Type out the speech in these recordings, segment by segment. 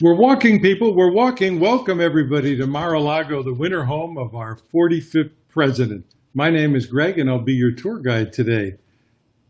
We're walking, people. We're walking. Welcome, everybody, to Mar-a-Lago, the winter home of our 45th president. My name is Greg, and I'll be your tour guide today.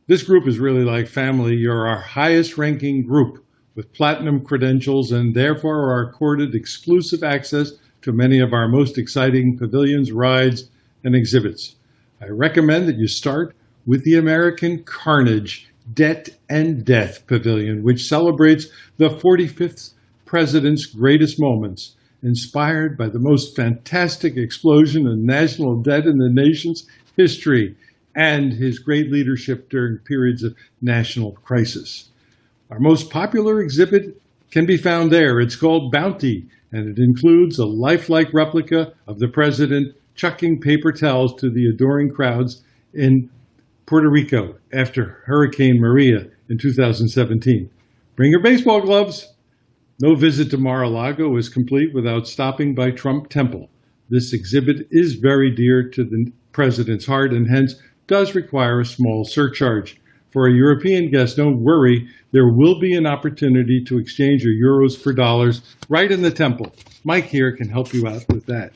This group is really like family. You're our highest ranking group with platinum credentials and therefore are accorded exclusive access to many of our most exciting pavilions, rides, and exhibits. I recommend that you start with the American Carnage Debt and Death Pavilion, which celebrates the 45th president's greatest moments, inspired by the most fantastic explosion in national debt in the nation's history and his great leadership during periods of national crisis. Our most popular exhibit can be found there. It's called Bounty, and it includes a lifelike replica of the president chucking paper towels to the adoring crowds in Puerto Rico after Hurricane Maria in 2017. Bring your baseball gloves. No visit to Mar-a-Lago is complete without stopping by Trump Temple. This exhibit is very dear to the president's heart and hence does require a small surcharge. For a European guest, don't worry, there will be an opportunity to exchange your euros for dollars right in the temple. Mike here can help you out with that.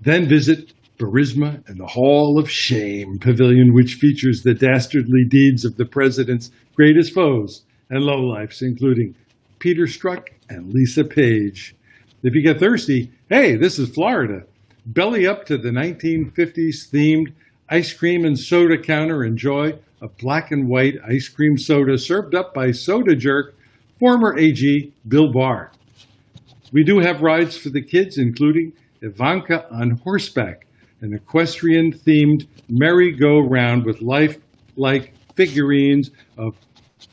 Then visit Burisma and the Hall of Shame Pavilion, which features the dastardly deeds of the president's greatest foes and lowlifes, including Peter Strzok and Lisa Page. If you get thirsty, hey, this is Florida. Belly up to the 1950s themed ice cream and soda counter. Enjoy a black and white ice cream soda served up by Soda Jerk, former AG Bill Barr. We do have rides for the kids, including Ivanka on horseback, an equestrian themed merry-go-round with life-like figurines of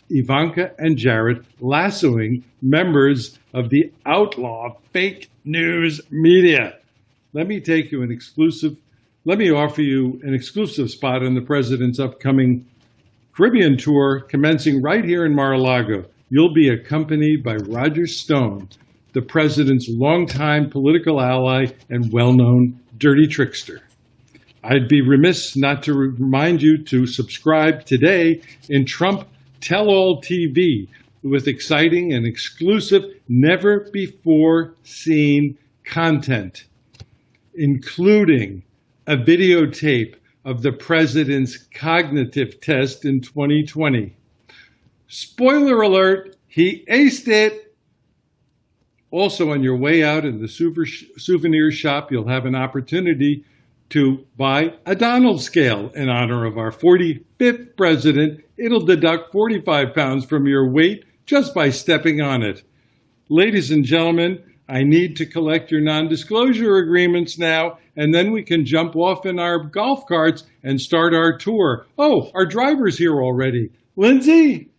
Ivanka and Jared lassoing members of the outlaw fake news media. Let me take you an exclusive, let me offer you an exclusive spot on the president's upcoming Caribbean tour commencing right here in Mar-a-Lago. You'll be accompanied by Roger Stone, the president's longtime political ally and well-known dirty trickster. I'd be remiss not to remind you to subscribe today in Trump Tell All TV with exciting and exclusive, never before seen content, including a videotape of the president's cognitive test in 2020. Spoiler alert, he aced it. Also, on your way out in the souvenir shop, you'll have an opportunity to buy a Donald scale in honor of our 45th president. It'll deduct 45 pounds from your weight just by stepping on it. Ladies and gentlemen, I need to collect your non-disclosure agreements now, and then we can jump off in our golf carts and start our tour. Oh, our driver's here already. Lindsay,